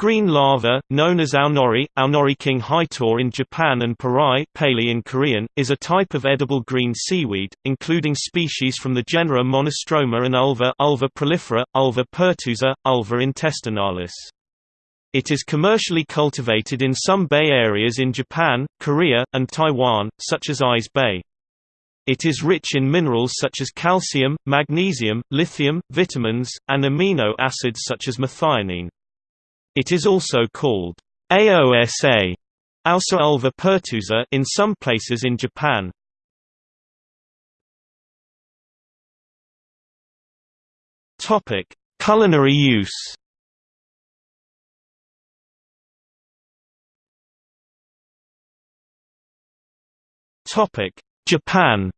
Green laver, known as aonori, aonori king haitor in Japan and parai paley in Korean, is a type of edible green seaweed, including species from the genera Monostroma and Ulva Ulva prolifera, Ulva pertusa, Ulva intestinalis. It is commercially cultivated in some bay areas in Japan, Korea, and Taiwan, such as Ise Bay. It is rich in minerals such as calcium, magnesium, lithium, vitamins, and amino acids such as methionine. It is also called AOSA Ausa ulva pertusa in some places in Japan. Topic: Culinary use. Topic: Japan.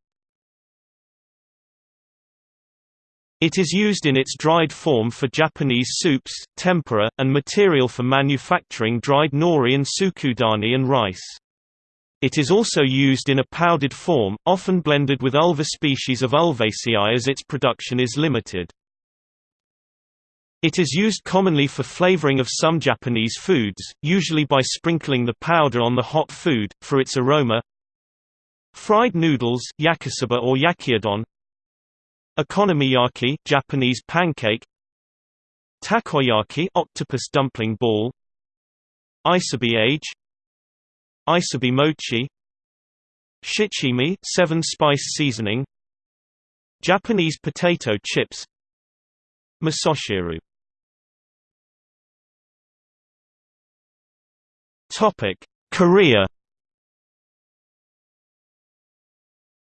It is used in its dried form for Japanese soups, tempura, and material for manufacturing dried nori and tsukudani and rice. It is also used in a powdered form, often blended with ulva species of Ulvaceae as its production is limited. It is used commonly for flavoring of some Japanese foods, usually by sprinkling the powder on the hot food, for its aroma. Fried noodles yakisoba or yakiudon Okonomiyaki Japanese pancake. Takoyaki octopus dumpling ball. Isobe age. Isobe mochi. Shichimi seven spice seasoning. Japanese potato chips. Misoshiru Topic. Korea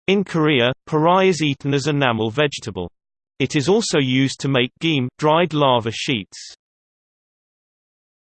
In Korea, parai is eaten as a namul vegetable. It is also used to make giam dried laver sheets.